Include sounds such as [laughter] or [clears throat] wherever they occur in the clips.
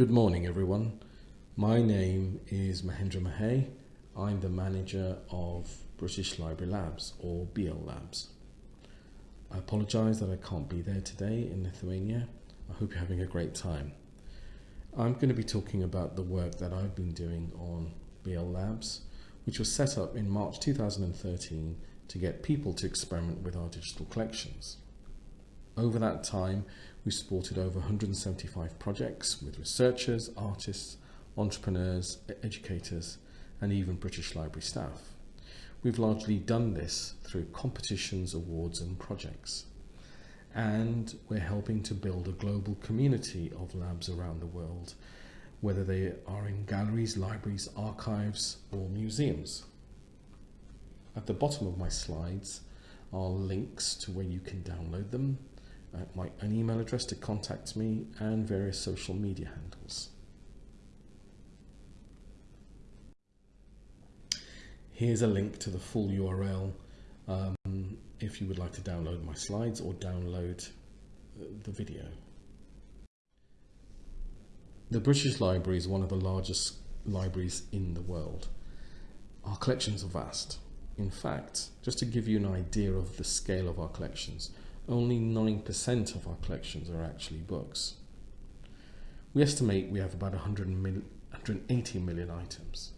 Good morning, everyone. My name is Mahendra Mahey. I'm the manager of British Library Labs, or BL Labs. I apologise that I can't be there today in Lithuania. I hope you're having a great time. I'm going to be talking about the work that I've been doing on BL Labs, which was set up in March 2013 to get people to experiment with our digital collections. Over that time, we supported over 175 projects with researchers, artists, entrepreneurs, educators, and even British Library staff. We've largely done this through competitions, awards, and projects. And we're helping to build a global community of labs around the world, whether they are in galleries, libraries, archives, or museums. At the bottom of my slides are links to where you can download them, my, an email address to contact me, and various social media handles. Here's a link to the full URL um, if you would like to download my slides or download uh, the video. The British Library is one of the largest libraries in the world. Our collections are vast. In fact, just to give you an idea of the scale of our collections, only 9% of our collections are actually books. We estimate we have about 100 mil 180 million items,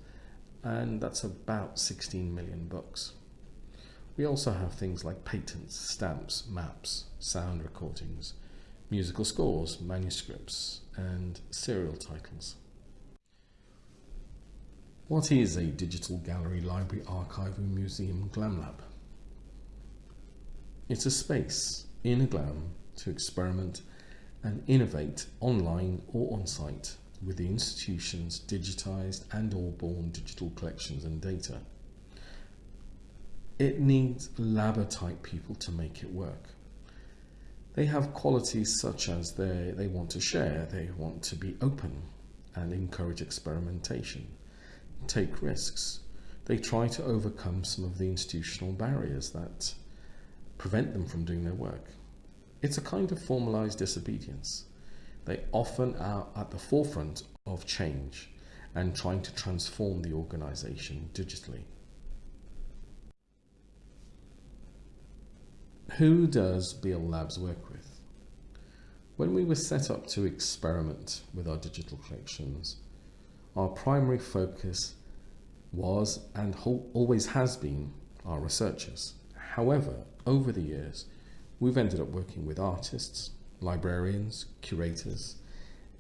and that's about 16 million books. We also have things like patents, stamps, maps, sound recordings, musical scores, manuscripts, and serial titles. What is a digital gallery, library, archive, and museum glam lab? It's a space in a glam to experiment and innovate online or on site with the institution's digitised and or born digital collections and data. It needs labber type people to make it work. They have qualities such as they, they want to share, they want to be open and encourage experimentation take risks. They try to overcome some of the institutional barriers that prevent them from doing their work. It's a kind of formalized disobedience. They often are at the forefront of change and trying to transform the organization digitally. Who does BL Labs work with? When we were set up to experiment with our digital collections, our primary focus was and always has been our researchers. However, over the years, we've ended up working with artists, librarians, curators,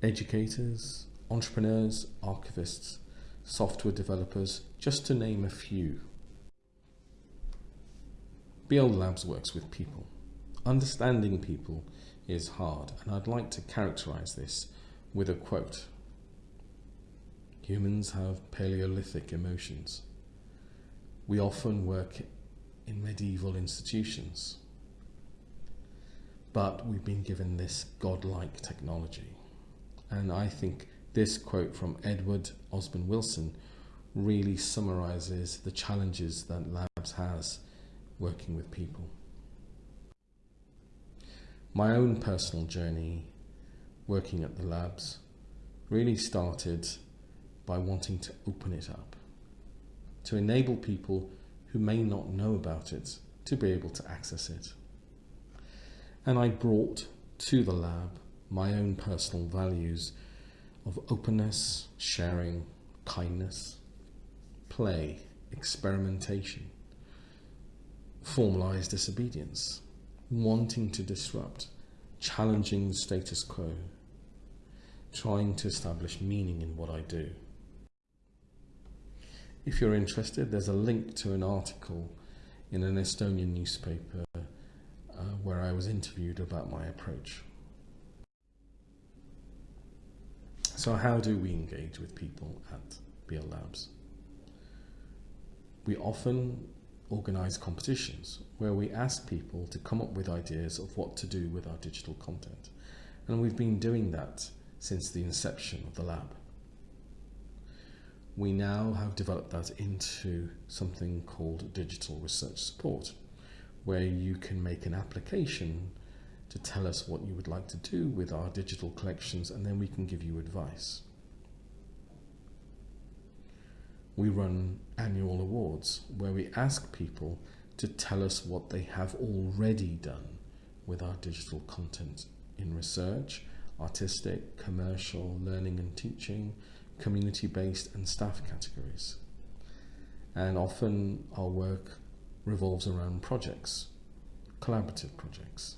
educators, entrepreneurs, archivists, software developers, just to name a few. BL Labs works with people. Understanding people is hard, and I'd like to characterize this with a quote Humans have Paleolithic emotions. We often work in medieval institutions, but we've been given this godlike technology. And I think this quote from Edward Osborne Wilson really summarizes the challenges that Labs has working with people. My own personal journey working at the labs really started by wanting to open it up, to enable people who may not know about it to be able to access it. And I brought to the lab my own personal values of openness, sharing, kindness, play, experimentation, formalized disobedience, wanting to disrupt, challenging the status quo, trying to establish meaning in what I do. If you're interested, there's a link to an article in an Estonian newspaper uh, where I was interviewed about my approach. So how do we engage with people at BL Labs? We often organise competitions where we ask people to come up with ideas of what to do with our digital content. And we've been doing that since the inception of the lab we now have developed that into something called digital research support, where you can make an application to tell us what you would like to do with our digital collections and then we can give you advice. We run annual awards where we ask people to tell us what they have already done with our digital content in research, artistic, commercial, learning and teaching, community based, and staff categories. And often our work revolves around projects, collaborative projects.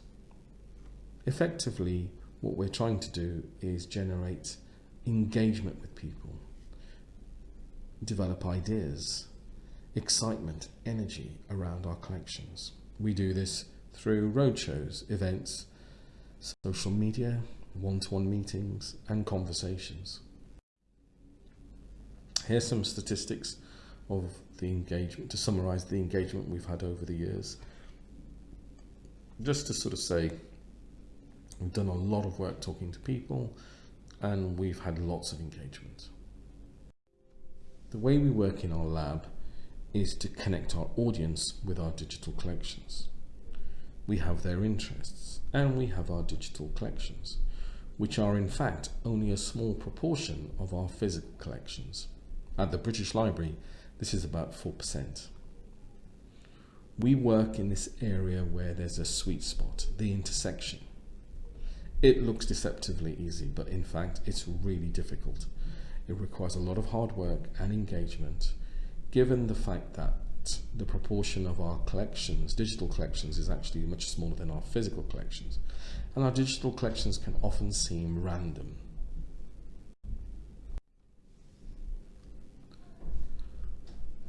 Effectively, what we're trying to do is generate engagement with people, develop ideas, excitement, energy around our collections. We do this through roadshows, events, social media, one-to-one meetings and conversations. Here's some statistics of the engagement, to summarise the engagement we've had over the years. Just to sort of say, we've done a lot of work talking to people and we've had lots of engagement. The way we work in our lab is to connect our audience with our digital collections. We have their interests and we have our digital collections, which are in fact only a small proportion of our physical collections. At the British Library, this is about 4%. We work in this area where there's a sweet spot, the intersection. It looks deceptively easy, but in fact, it's really difficult. It requires a lot of hard work and engagement, given the fact that the proportion of our collections, digital collections, is actually much smaller than our physical collections. And our digital collections can often seem random.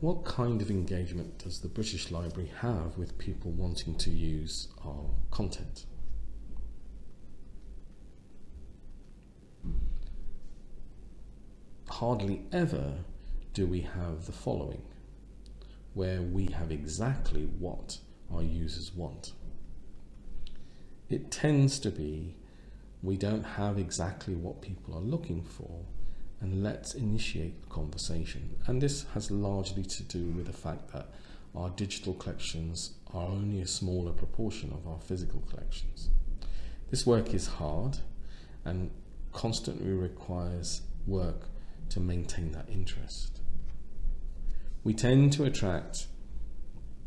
What kind of engagement does the British Library have with people wanting to use our content? Hardly ever do we have the following where we have exactly what our users want. It tends to be we don't have exactly what people are looking for and let's initiate the conversation. And this has largely to do with the fact that our digital collections are only a smaller proportion of our physical collections. This work is hard and constantly requires work to maintain that interest we tend to attract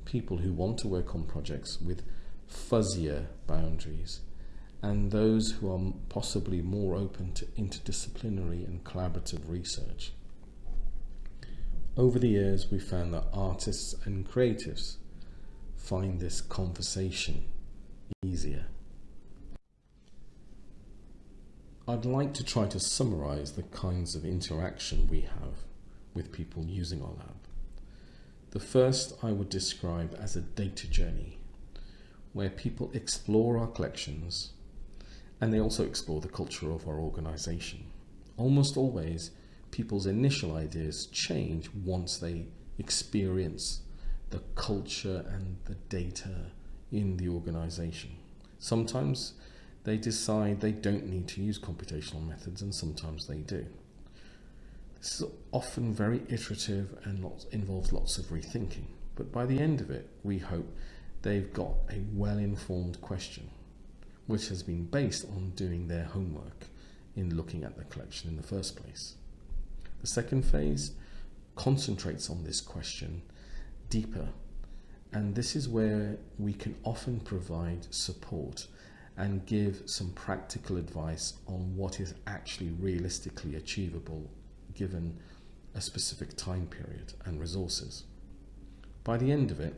people who want to work on projects with fuzzier boundaries and those who are possibly more open to interdisciplinary and collaborative research. Over the years, we found that artists and creatives find this conversation easier. I'd like to try to summarize the kinds of interaction we have with people using our lab. The first I would describe as a data journey, where people explore our collections and they also explore the culture of our organisation. Almost always, people's initial ideas change once they experience the culture and the data in the organisation. Sometimes they decide they don't need to use computational methods and sometimes they do. This is often very iterative and lots, involves lots of rethinking, but by the end of it, we hope they've got a well-informed question, which has been based on doing their homework in looking at the collection in the first place. The second phase concentrates on this question deeper, and this is where we can often provide support and give some practical advice on what is actually realistically achievable given a specific time period and resources. By the end of it,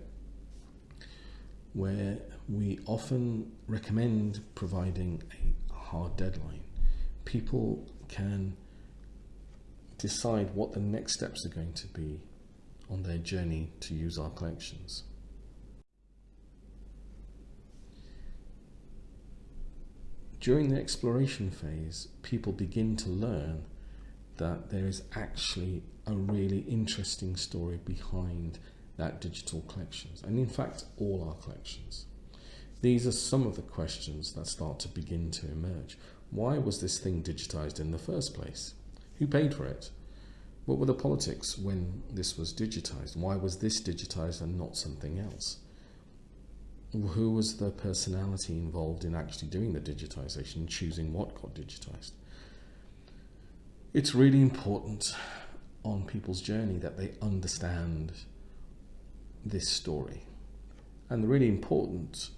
where we often recommend providing a hard deadline, people can decide what the next steps are going to be on their journey to use our collections. During the exploration phase, people begin to learn that there is actually a really interesting story behind that digital collections and in fact all our collections. These are some of the questions that start to begin to emerge. Why was this thing digitized in the first place? Who paid for it? What were the politics when this was digitized? Why was this digitized and not something else? who was the personality involved in actually doing the digitization, choosing what got digitized. It's really important on people's journey that they understand this story. And the really important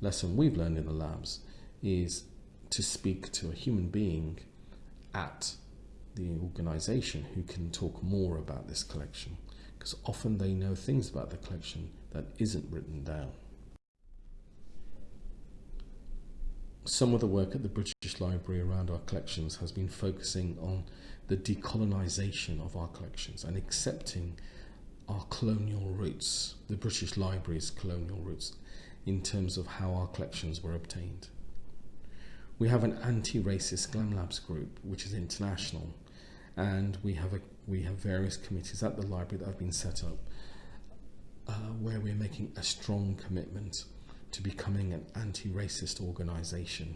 lesson we've learned in the labs is to speak to a human being at the organization who can talk more about this collection because often they know things about the collection that isn't written down. Some of the work at the British Library around our collections has been focusing on the decolonisation of our collections and accepting our colonial roots, the British Library's colonial roots, terms of how our collections were obtained. We have an anti-racist GLAM Labs group, which is international, and we have a we have various committees at the library that have been set up uh, where we're making a strong commitment to becoming an anti-racist organisation.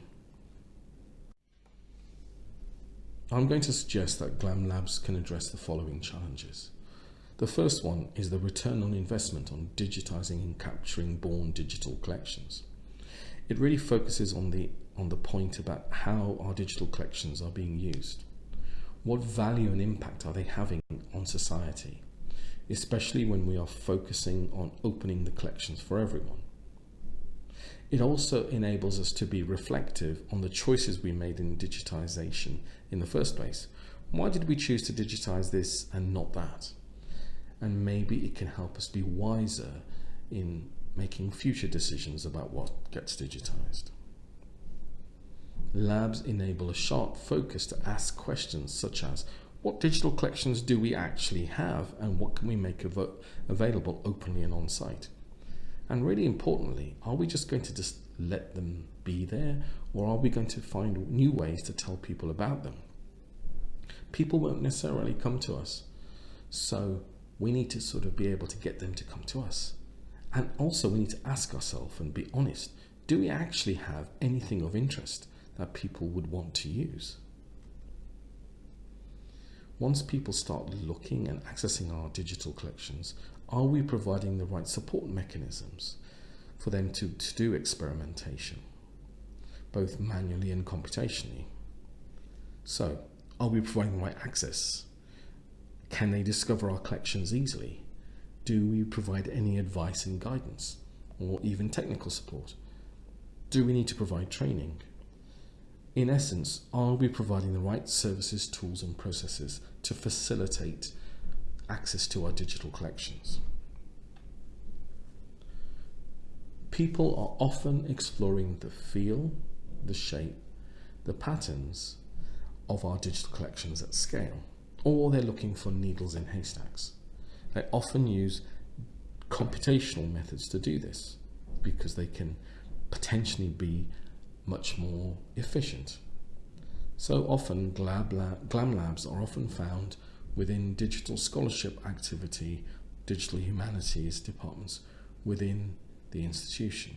I'm going to suggest that GLAM Labs can address the following challenges. The first one is the return on investment on digitising and capturing born digital collections. It really focuses on the, on the point about how our digital collections are being used. What value and impact are they having on society, especially when we are focusing on opening the collections for everyone? It also enables us to be reflective on the choices we made in digitization in the first place. Why did we choose to digitize this and not that? And maybe it can help us be wiser in making future decisions about what gets digitized. Labs enable a sharp focus to ask questions such as what digital collections do we actually have and what can we make av available openly and on site? And really importantly, are we just going to just let them be there or are we going to find new ways to tell people about them? People won't necessarily come to us. So we need to sort of be able to get them to come to us. And also we need to ask ourselves and be honest, do we actually have anything of interest? that people would want to use. Once people start looking and accessing our digital collections, are we providing the right support mechanisms for them to, to do experimentation, both manually and computationally? So, are we providing the right access? Can they discover our collections easily? Do we provide any advice and guidance or even technical support? Do we need to provide training? In essence, are we providing the right services, tools and processes to facilitate access to our digital collections? People are often exploring the feel, the shape, the patterns of our digital collections at scale, or they're looking for needles in haystacks. They often use computational methods to do this because they can potentially be much more efficient. So often GLAM labs are often found within digital scholarship activity, digital humanities departments within the institution.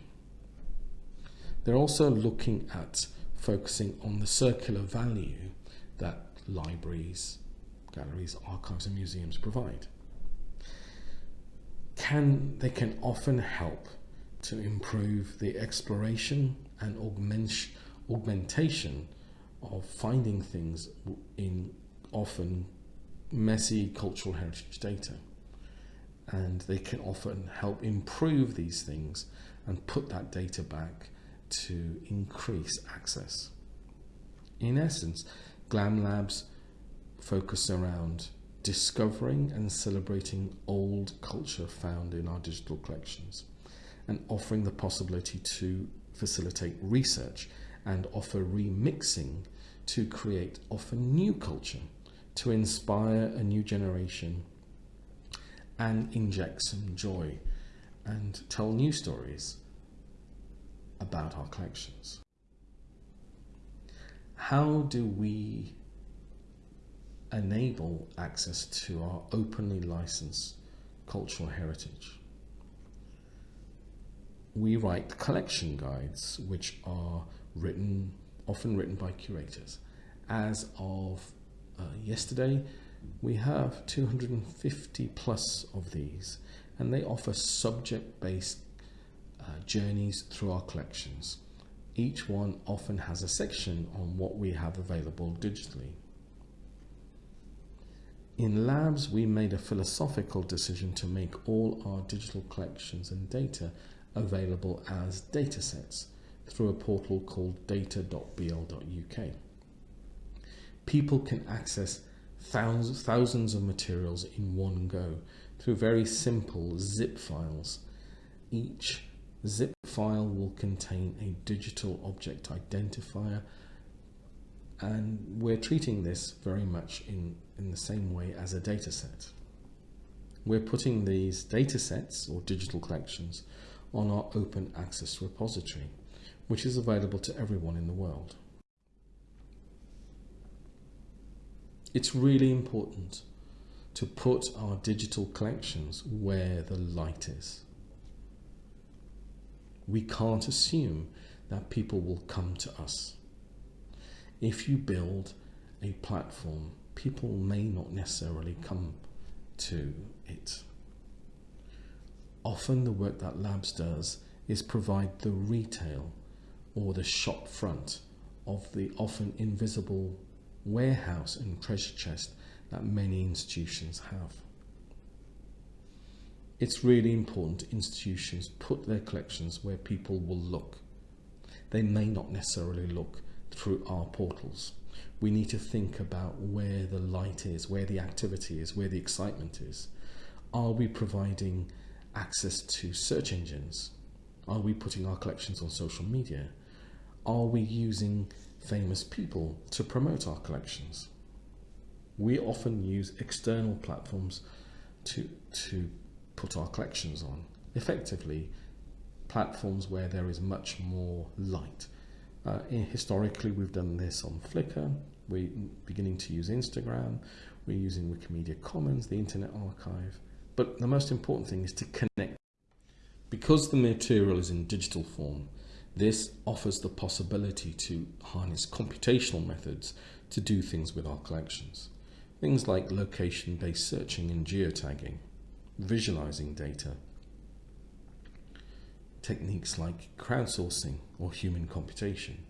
They're also looking at focusing on the circular value that libraries, galleries, archives and museums provide. Can, they can often help to improve the exploration and augment, augmentation of finding things in often messy cultural heritage data. And they can often help improve these things and put that data back to increase access. In essence, GLAM Labs focus around discovering and celebrating old culture found in our digital collections and offering the possibility to facilitate research and offer remixing to create often new culture, to inspire a new generation and inject some joy and tell new stories about our collections. How do we enable access to our openly licensed cultural heritage? we write collection guides, which are written, often written by curators. As of uh, yesterday, we have 250 plus of these, and they offer subject-based uh, journeys through our collections. Each one often has a section on what we have available digitally. In labs, we made a philosophical decision to make all our digital collections and data available as datasets through a portal called data.bl.uk. People can access thousands, thousands of materials in one go through very simple zip files. Each zip file will contain a digital object identifier and we're treating this very much in, in the same way as a data set. We're putting these data sets or digital collections on our open access repository, which is available to everyone in the world. It's really important to put our digital collections where the light is. We can't assume that people will come to us. If you build a platform, people may not necessarily come to it. Often the work that Labs does is provide the retail or the shop front of the often invisible warehouse and treasure chest that many institutions have. It's really important institutions put their collections where people will look. They may not necessarily look through our portals. We need to think about where the light is, where the activity is, where the excitement is. Are we providing access to search engines? Are we putting our collections on social media? Are we using famous people to promote our collections? We often use external platforms to, to put our collections on. Effectively, platforms where there is much more light. Uh, historically, we've done this on Flickr. We're beginning to use Instagram. We're using Wikimedia Commons, the Internet Archive. But the most important thing is to connect. Because the material is in digital form, this offers the possibility to harness computational methods to do things with our collections. Things like location-based searching and geotagging, visualizing data, techniques like crowdsourcing or human computation,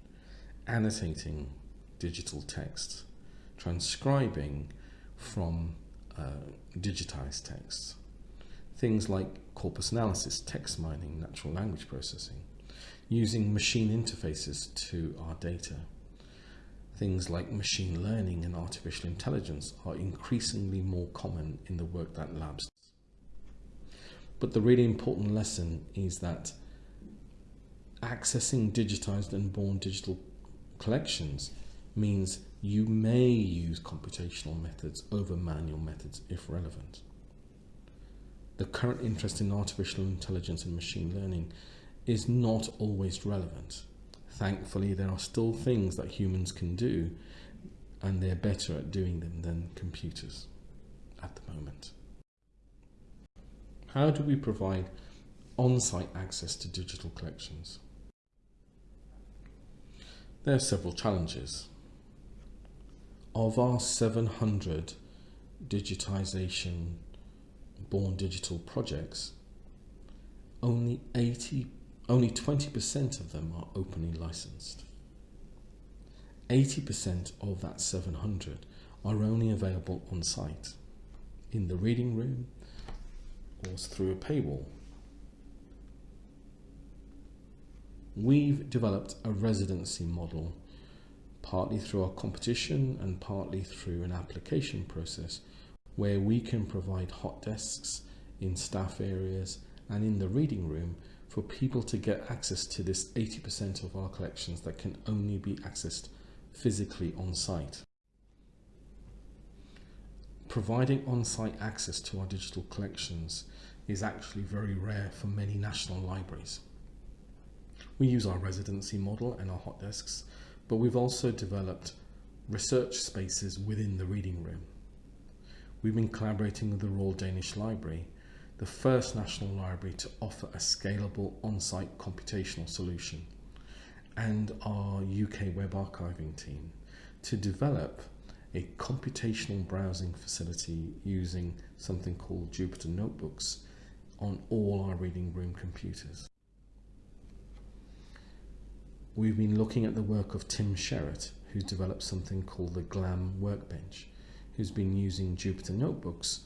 annotating digital text, transcribing from uh, digitized texts, things like corpus analysis, text mining, natural language processing, using machine interfaces to our data. Things like machine learning and artificial intelligence are increasingly more common in the work that labs does. But the really important lesson is that accessing digitized and born digital collections means you may use computational methods over manual methods if relevant. The current interest in artificial intelligence and machine learning is not always relevant. Thankfully, there are still things that humans can do and they're better at doing them than computers at the moment. How do we provide on-site access to digital collections? There are several challenges. Of our 700 digitization born digital projects, only 80, only 20% of them are openly licensed. 80% of that 700 are only available on site, in the reading room, or through a paywall. We've developed a residency model, partly through our competition and partly through an application process, where we can provide hot desks in staff areas and in the reading room for people to get access to this 80% of our collections that can only be accessed physically on site. Providing on-site access to our digital collections is actually very rare for many national libraries. We use our residency model and our hot desks, but we've also developed research spaces within the reading room. We've been collaborating with the Royal Danish Library, the first national library to offer a scalable on-site computational solution, and our UK web archiving team to develop a computational browsing facility using something called Jupyter Notebooks on all our reading room computers. we've been looking at the work of Tim Sherratt, who's developed something called the GLAM Workbench, who's been using Jupyter Notebooks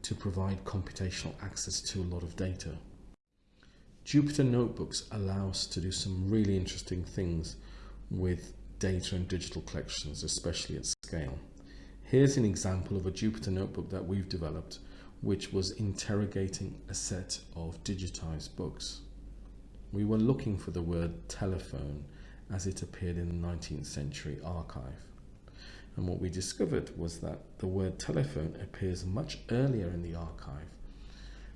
to provide computational access to a lot of data. Jupyter Notebooks allow us to do some really interesting things with data and digital collections, especially at scale. Here's an example of a Jupyter Notebook that we've developed, which was interrogating a set of digitized books. We were looking for the word telephone as it appeared in the 19th century archive. And what we discovered was that the word telephone appears much earlier in the archive,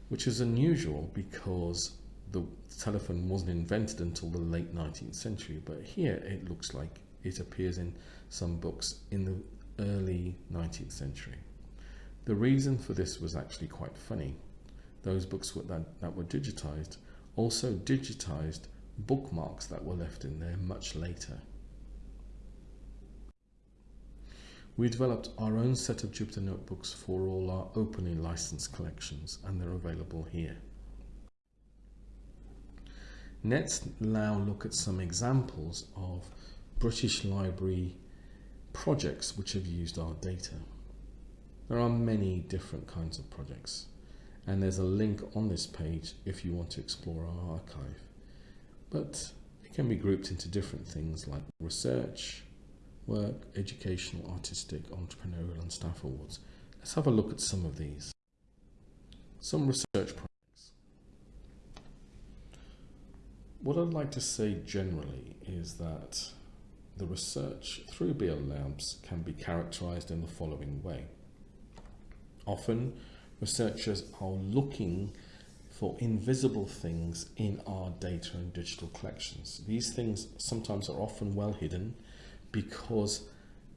which is unusual because the telephone wasn't invented until the late 19th century. But here it looks like it appears in some books in the early 19th century. The reason for this was actually quite funny. Those books that, that were digitized also digitized bookmarks that were left in there much later. We developed our own set of Jupyter Notebooks for all our openly licensed collections and they're available here. Let's now look at some examples of British Library projects which have used our data. There are many different kinds of projects and there's a link on this page if you want to explore our archive. But it can be grouped into different things like research, work, educational, artistic, entrepreneurial and staff awards. Let's have a look at some of these. Some research projects. What I'd like to say generally is that the research through BL Labs can be characterized in the following way. Often researchers are looking for invisible things in our data and digital collections. These things sometimes are often well hidden because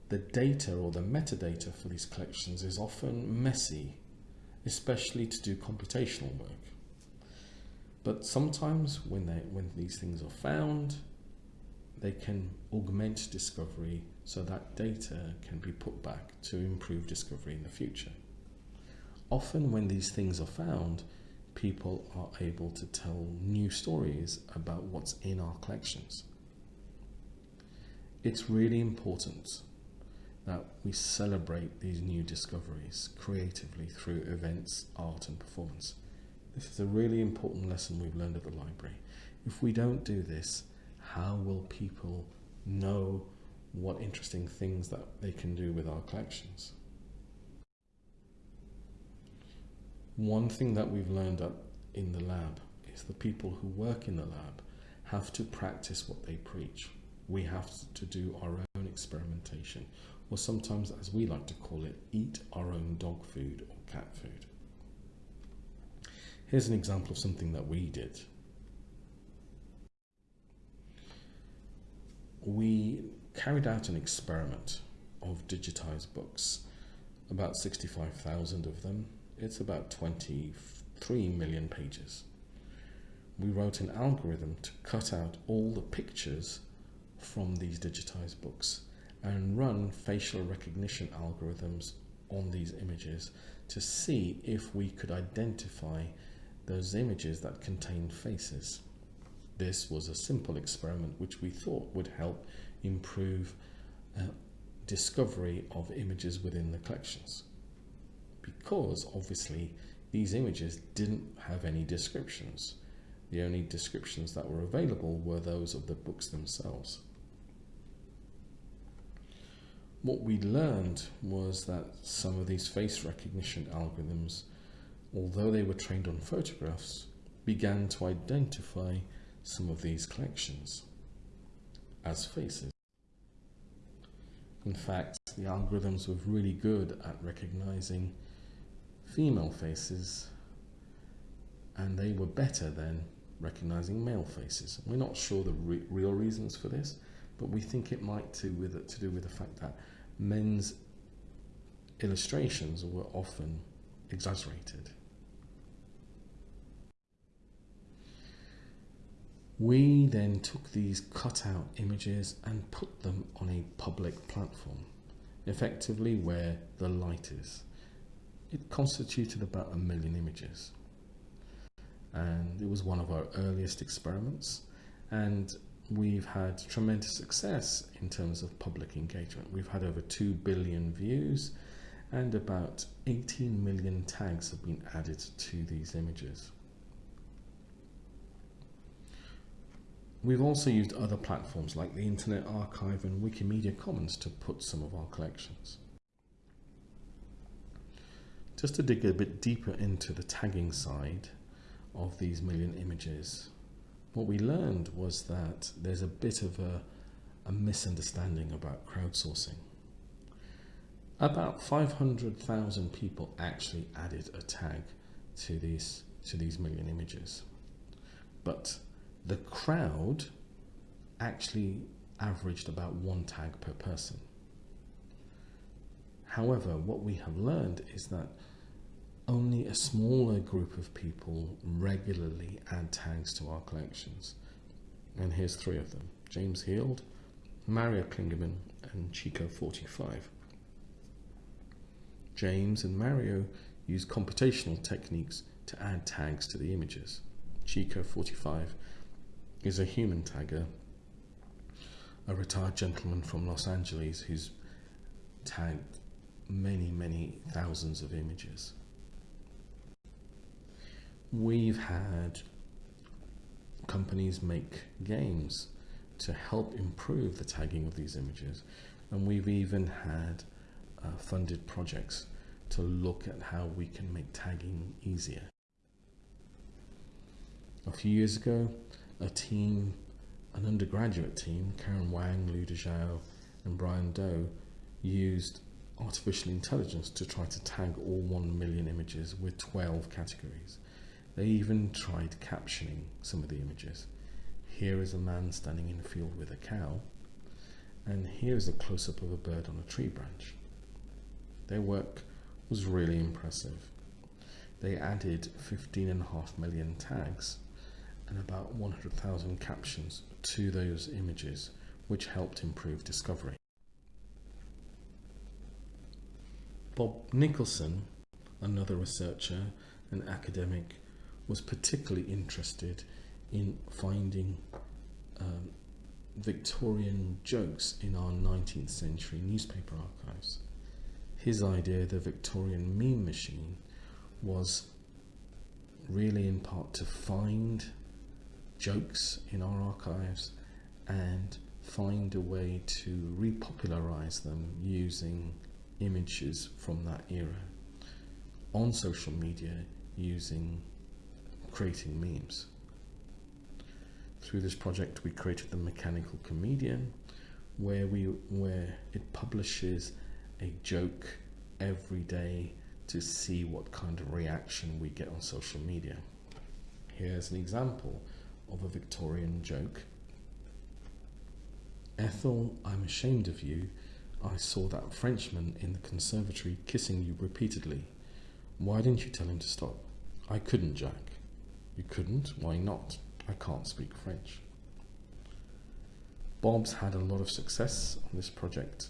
the data or the metadata for these collections is often messy, especially to do computational work. But sometimes when, they, when these things are found, they can augment discovery so that data can be put back to improve discovery in the future. Often when these things are found, people are able to tell new stories about what's in our collections it's really important that we celebrate these new discoveries creatively through events, art and performance. This is a really important lesson we've learned at the library. If we don't do this, how will people know what interesting things that they can do with our collections? One thing that we've learned in the lab is the people who work in the lab have to practice what they preach we have to do our own experimentation, or sometimes, as we like to call it, eat our own dog food or cat food. Here's an example of something that we did. We carried out an experiment of digitized books, about 65,000 of them. It's about 23 million pages. We wrote an algorithm to cut out all the pictures from these digitized books and run facial recognition algorithms on these images to see if we could identify those images that contained faces. This was a simple experiment which we thought would help improve uh, discovery of images within the collections because obviously these images didn't have any descriptions. The only descriptions that were available were those of the books themselves what we learned was that some of these face recognition algorithms, although they were trained on photographs, began to identify some of these collections as faces. In fact, the algorithms were really good at recognizing female faces and they were better than recognizing male faces. We're not sure the re real reasons for this, but we think it might to, with, to do with the fact that men's illustrations were often exaggerated. We then took these cut-out images and put them on a public platform, effectively where the light is. It constituted about a million images. And it was one of our earliest experiments. And we've had tremendous success in terms of public engagement. We've had over 2 billion views and about 18 million tags have been added to these images. We've also used other platforms like the Internet Archive and Wikimedia Commons to put some of our collections. Just to dig a bit deeper into the tagging side of these million images, what we learned was that there's a bit of a, a misunderstanding about crowdsourcing. About 500,000 people actually added a tag to these, to these million images. But the crowd actually averaged about one tag per person. However, what we have learned is that only a smaller group of people regularly add tags to our collections. And here's three of them. James Heald, Mario Klingemann and Chico45. James and Mario use computational techniques to add tags to the images. Chico45 is a human tagger, a retired gentleman from Los Angeles who's tagged many, many thousands of images. We've had companies make games to help improve the tagging of these images and we've even had uh, funded projects to look at how we can make tagging easier. A few years ago, a team, an undergraduate team, Karen Wang, Lu Dezhao, and Brian Doe, used artificial intelligence to try to tag all 1 million images with 12 categories. They even tried captioning some of the images. Here is a man standing in a field with a cow, and here is a close-up of a bird on a tree branch. Their work was really impressive. They added 15.5 million tags and about 100,000 captions to those images, which helped improve discovery. Bob Nicholson, another researcher and academic, was particularly interested in finding um, Victorian jokes in our 19th century newspaper archives. His idea, the Victorian meme machine, was really in part to find jokes in our archives and find a way to repopularize them using images from that era on social media using creating memes. Through this project we created the Mechanical Comedian where we where it publishes a joke every day to see what kind of reaction we get on social media. Here's an example of a Victorian joke. Ethel, I'm ashamed of you. I saw that Frenchman in the conservatory kissing you repeatedly. Why didn't you tell him to stop? I couldn't, Jack. You couldn't? Why not? I can't speak French. Bob's had a lot of success on this project.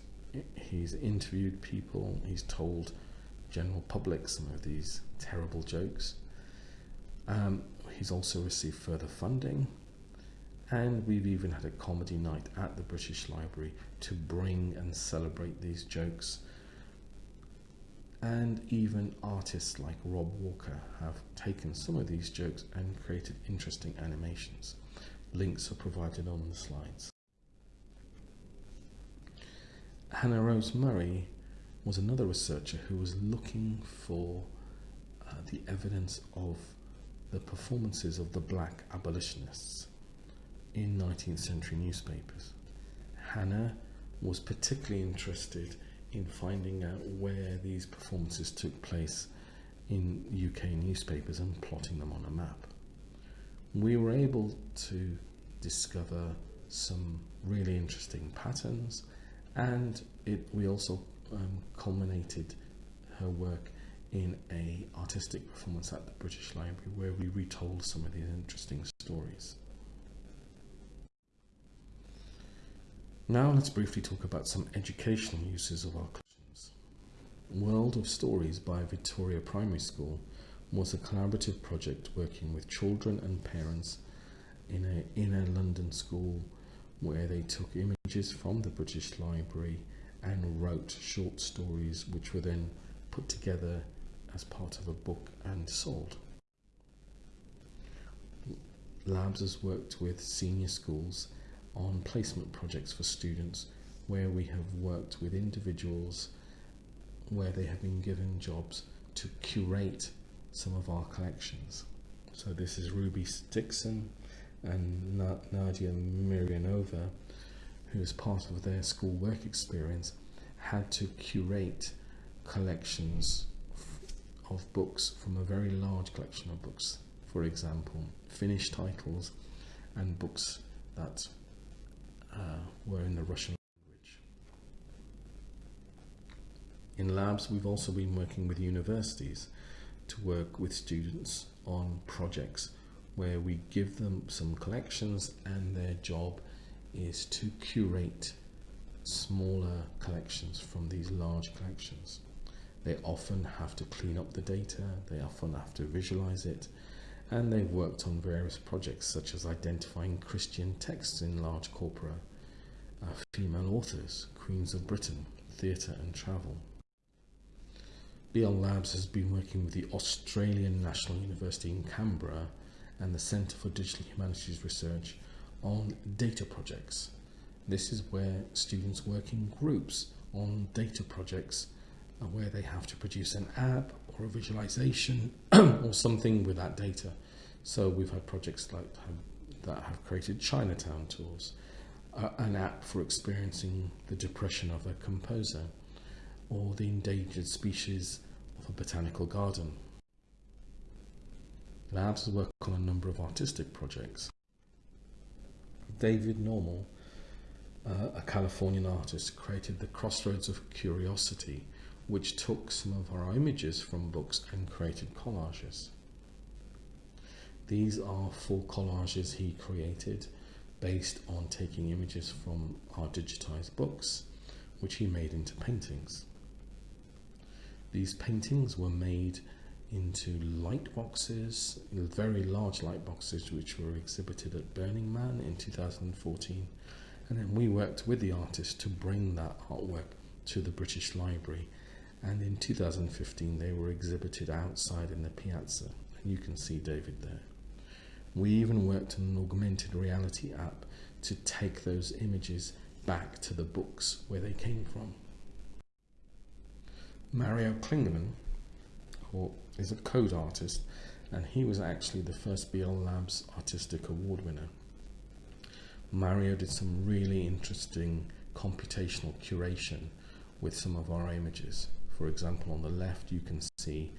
He's interviewed people, he's told general public some of these terrible jokes. Um, He's also received further funding and we've even had a comedy night at the British Library to bring and celebrate these jokes. And even artists like Rob Walker have taken some of these jokes and created interesting animations. Links are provided on the slides. Hannah Rose Murray was another researcher who was looking for uh, the evidence of the performances of the black abolitionists in 19th century newspapers. Hannah was particularly interested in finding out where these performances took place in UK newspapers and plotting them on a map. We were able to discover some really interesting patterns and it, we also um, culminated her work in a artistic performance at the British Library where we retold some of these interesting stories. Now let's briefly talk about some educational uses of our collections. World of Stories by Victoria Primary School was a collaborative project working with children and parents in a, in a London school where they took images from the British Library and wrote short stories which were then put together as part of a book and sold. Labs has worked with senior schools on placement projects for students where we have worked with individuals where they have been given jobs to curate some of our collections. So this is Ruby Dixon and Nadia Mirianova, who as part of their school work experience had to curate collections of books from a very large collection of books. For example, Finnish titles and books that uh, were in the Russian language. In labs, we've also been working with universities to work with students on projects where we give them some collections and their job is to curate smaller collections from these large collections. They often have to clean up the data, they often have to visualize it, and they've worked on various projects such as identifying Christian texts in large corpora, uh, female authors, Queens of Britain, theatre and travel. BL Labs has been working with the Australian National University in Canberra and the Centre for Digital Humanities Research on data projects. This is where students work in groups on data projects where they have to produce an app or a visualization [clears throat] or something with that data. So we've had projects like that have created Chinatown tours, uh, an app for experiencing the depression of a composer, or the endangered species of a botanical garden. Labs worked on a number of artistic projects. David Normal, uh, a Californian artist, created the Crossroads of Curiosity, which took some of our images from books and created collages. These are full collages he created based on taking images from our digitized books, which he made into paintings. These paintings were made into light boxes, very large light boxes, which were exhibited at Burning Man in 2014. And then we worked with the artist to bring that artwork to the British Library. And in 2015, they were exhibited outside in the piazza. And you can see David there. We even worked on an augmented reality app to take those images back to the books where they came from. Mario Klingemann, is a code artist, and he was actually the first BL Labs Artistic Award winner. Mario did some really interesting computational curation with some of our images. For example, on the left you can see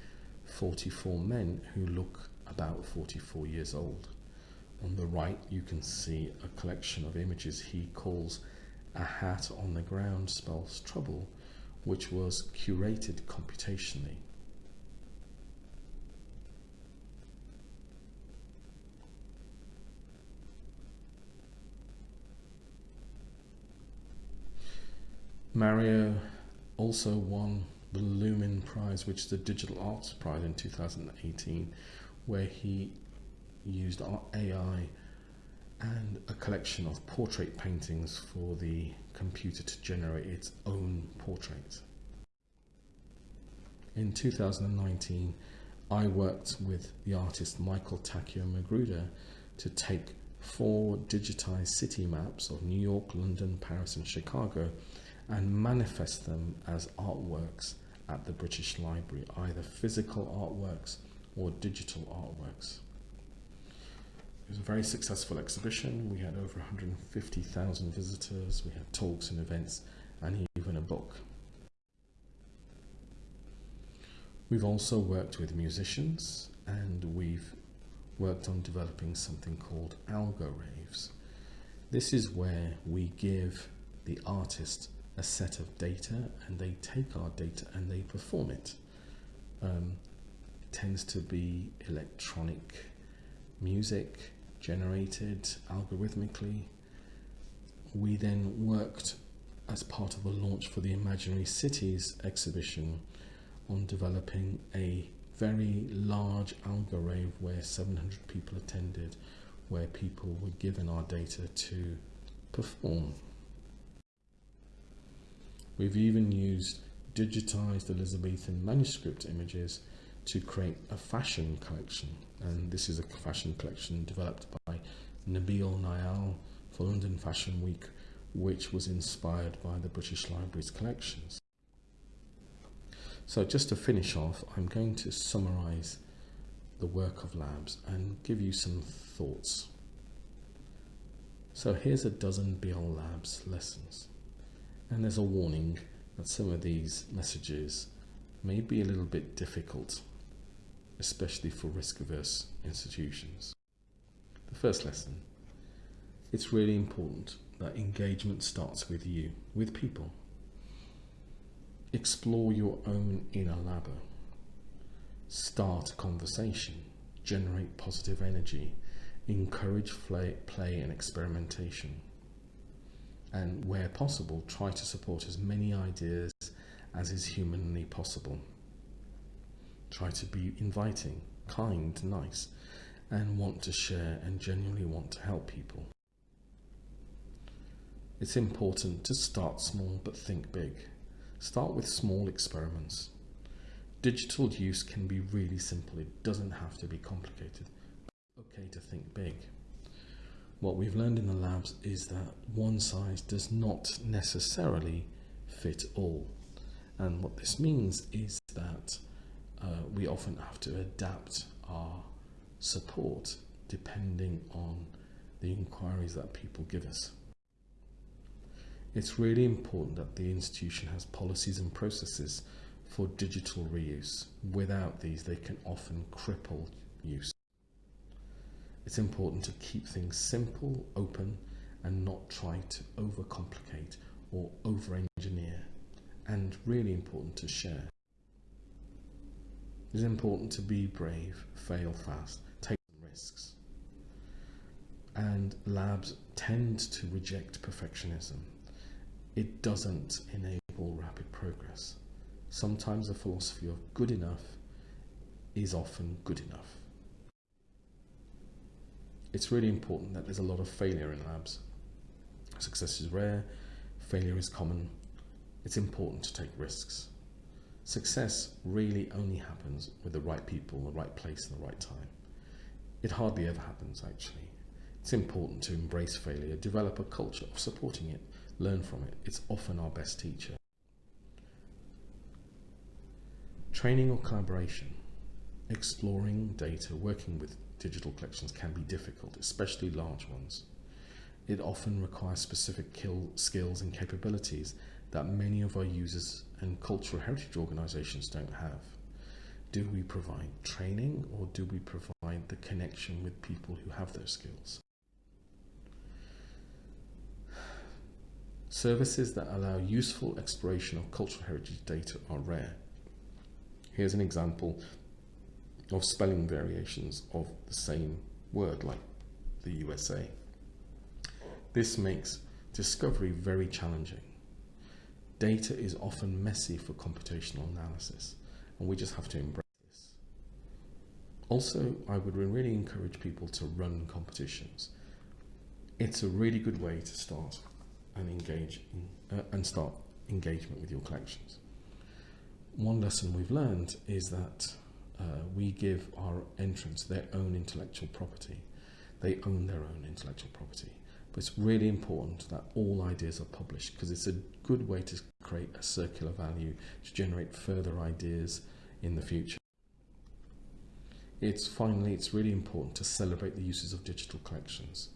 44 men who look about 44 years old. On the right you can see a collection of images he calls A Hat on the Ground Spells Trouble, which was curated computationally. Mario also won the Lumen Prize, which is a Digital Arts Prize in 2018, where he used AI and a collection of portrait paintings for the computer to generate its own portrait. In 2019, I worked with the artist Michael Takeo Magruder to take four digitized city maps of New York, London, Paris and Chicago and manifest them as artworks at the British Library, either physical artworks or digital artworks. It was a very successful exhibition. We had over 150,000 visitors. We had talks and events and even a book. We've also worked with musicians and we've worked on developing something called algo raves. This is where we give the artist a set of data and they take our data and they perform it. Um, it tends to be electronic music, generated algorithmically. We then worked as part of a launch for the Imaginary Cities exhibition on developing a very large algo where 700 people attended, where people were given our data to perform. We've even used digitized Elizabethan manuscript images to create a fashion collection. And this is a fashion collection developed by Nabil Nayal for London Fashion Week, which was inspired by the British Library's collections. So just to finish off, I'm going to summarize the work of labs and give you some thoughts. So here's a dozen BL Labs lessons. And there's a warning that some of these messages may be a little bit difficult, especially for risk averse institutions. The first lesson it's really important that engagement starts with you, with people. Explore your own inner labber. Start a conversation. Generate positive energy. Encourage play, play and experimentation. And where possible, try to support as many ideas as is humanly possible. Try to be inviting, kind, nice, and want to share and genuinely want to help people. It's important to start small but think big. Start with small experiments. Digital use can be really simple, it doesn't have to be complicated. Okay to think big. What we've learned in the labs is that one size does not necessarily fit all. And what this means is that uh, we often have to adapt our support depending on the inquiries that people give us. It's really important that the institution has policies and processes for digital reuse. Without these, they can often cripple use. It's important to keep things simple, open, and not try to overcomplicate or over-engineer. And really important to share. It's important to be brave, fail fast, take risks. And labs tend to reject perfectionism it doesn't enable rapid progress. Sometimes the philosophy of good enough is often good enough. It's really important that there's a lot of failure in labs. Success is rare, failure is common. It's important to take risks. Success really only happens with the right people, in the right place, and the right time. It hardly ever happens, actually. It's important to embrace failure, develop a culture of supporting it, learn from it. It's often our best teacher. Training or collaboration, exploring data, working with digital collections can be difficult, especially large ones. It often requires specific skills and capabilities that many of our users and cultural heritage organisations don't have. Do we provide training or do we provide the connection with people who have those skills? Services that allow useful exploration of cultural heritage data are rare. Here's an example of spelling variations of the same word, like the USA. This makes discovery very challenging. Data is often messy for computational analysis, and we just have to embrace this. Also, I would really encourage people to run competitions. It's a really good way to start and engage in, uh, and start engagement with your collections. One lesson we've learned is that uh, we give our entrants their own intellectual property. They own their own intellectual property. But it's really important that all ideas are published because it's a good way to create a circular value to generate further ideas in the future. It's finally, it's really important to celebrate the uses of digital collections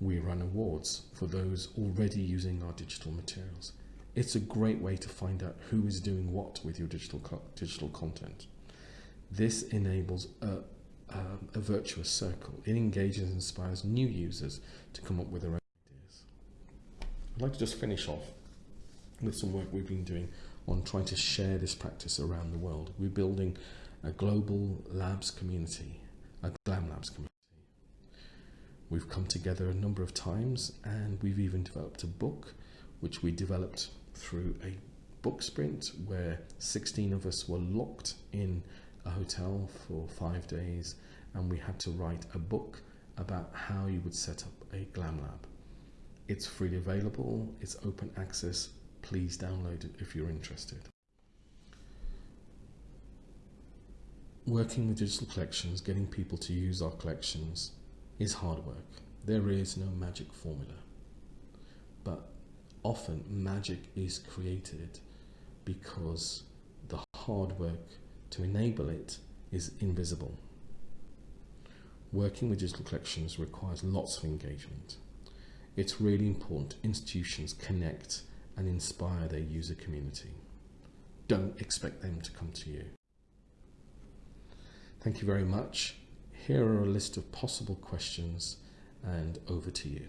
we run awards for those already using our digital materials. It's a great way to find out who is doing what with your digital, digital content. This enables a, um, a virtuous circle. It engages and inspires new users to come up with their own ideas. I'd like to just finish off with some work we've been doing on trying to share this practice around the world. We're building a global labs community, a GLAM labs community We've come together a number of times and we've even developed a book which we developed through a book sprint where 16 of us were locked in a hotel for five days and we had to write a book about how you would set up a glam lab. It's freely available, it's open access. Please download it if you're interested. Working with digital collections, getting people to use our collections is hard work. There is no magic formula. But often magic is created because the hard work to enable it is invisible. Working with digital collections requires lots of engagement. It's really important institutions connect and inspire their user community. Don't expect them to come to you. Thank you very much. Here are a list of possible questions and over to you.